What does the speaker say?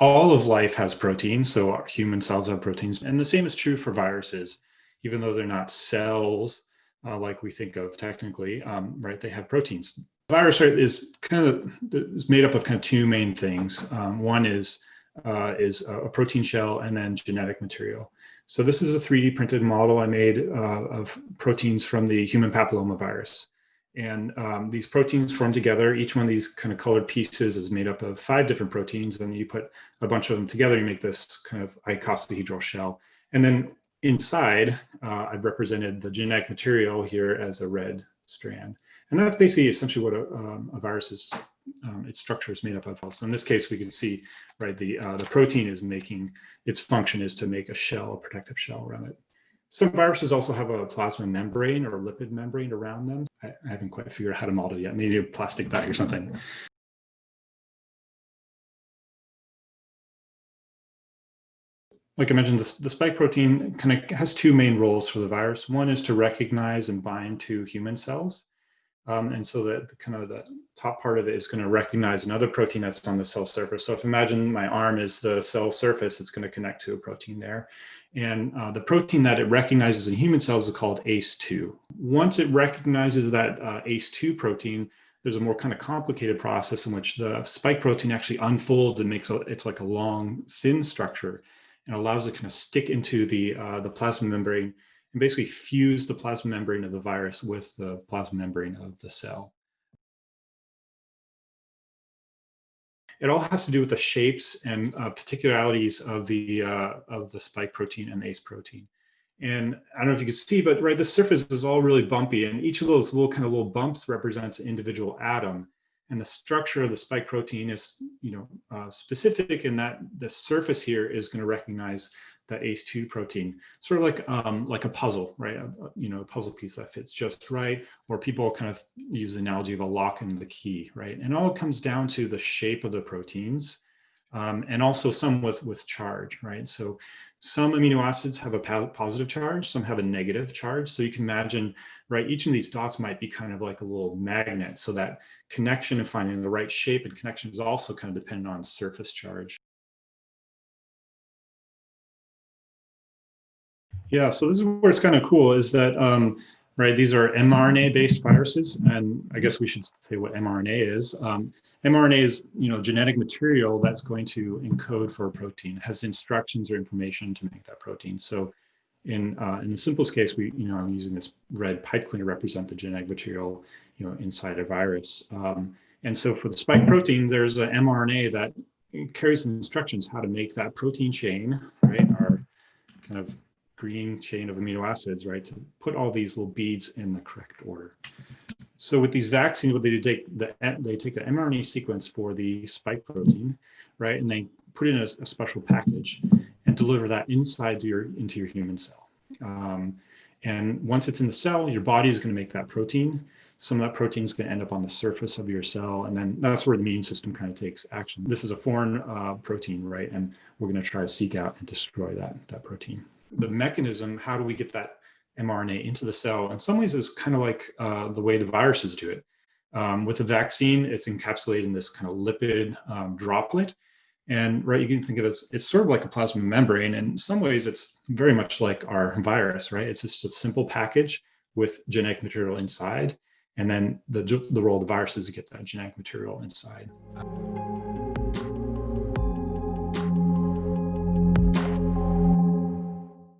all of life has proteins, so human cells have proteins, and the same is true for viruses, even though they're not cells uh, like we think of technically, um, right? They have proteins. virus right, is kind of is made up of kind of two main things. Um, one is uh, is a protein shell and then genetic material. So this is a 3D printed model I made uh, of proteins from the human papillomavirus. And um, these proteins form together. Each one of these kind of colored pieces is made up of five different proteins. And you put a bunch of them together, you make this kind of icosahedral shell. And then inside, uh, I've represented the genetic material here as a red strand. And that's basically essentially what a, um, a virus is, um, its structure is made up of. So in this case, we can see, right, the, uh, the protein is making, its function is to make a shell, a protective shell around it. Some viruses also have a plasma membrane or lipid membrane around them. I, I haven't quite figured out how to model yet, maybe a plastic bag or something. like I mentioned, the, the spike protein kind of has two main roles for the virus. One is to recognize and bind to human cells. Um, and so that the, kind of the top part of it is going to recognize another protein that's on the cell surface. So if imagine my arm is the cell surface, it's going to connect to a protein there. And uh, the protein that it recognizes in human cells is called ACE2. Once it recognizes that uh, ACE2 protein, there's a more kind of complicated process in which the spike protein actually unfolds and makes a, it's like a long, thin structure and allows it to kind of stick into the, uh, the plasma membrane and basically fuse the plasma membrane of the virus with the plasma membrane of the cell. It all has to do with the shapes and uh, particularities of the uh, of the spike protein and the ACE protein. And I don't know if you can see, but right, the surface is all really bumpy, and each of those little kind of little bumps represents an individual atom and the structure of the spike protein is, you know, uh, specific in that the surface here is going to recognize that ACE2 protein, sort of like um, like a puzzle, right? A, you know, a puzzle piece that fits just right. Or people kind of use the analogy of a lock and the key, right? And all comes down to the shape of the proteins um, and also some with, with charge, right? So some amino acids have a positive charge, some have a negative charge. So you can imagine, right, each of these dots might be kind of like a little magnet. So that connection and finding the right shape and connection is also kind of dependent on surface charge. Yeah, so this is where it's kind of cool is that um, right? These are mRNA-based viruses, and I guess we should say what mRNA is. Um, mRNA is, you know, genetic material that's going to encode for a protein, has instructions or information to make that protein. So in, uh, in the simplest case, we, you know, I'm using this red pipe clean to represent the genetic material, you know, inside a virus. Um, and so for the spike protein, there's an mRNA that carries instructions how to make that protein chain, right? Our kind of green chain of amino acids, right, to put all these little beads in the correct order. So with these vaccines, what they do, take the, they take the mRNA sequence for the spike protein, right, and they put in a, a special package and deliver that inside your into your human cell. Um, and once it's in the cell, your body is going to make that protein. Some of that protein is going to end up on the surface of your cell, and then that's where the immune system kind of takes action. This is a foreign uh, protein, right? And we're going to try to seek out and destroy that, that protein the mechanism, how do we get that mRNA into the cell? In some ways, is kind of like uh, the way the viruses do it. Um, with the vaccine, it's encapsulated in this kind of lipid um, droplet. And right, you can think of it as, it's sort of like a plasma membrane. In some ways, it's very much like our virus, right? It's just a simple package with genetic material inside. And then the, the role of the virus is to get that genetic material inside.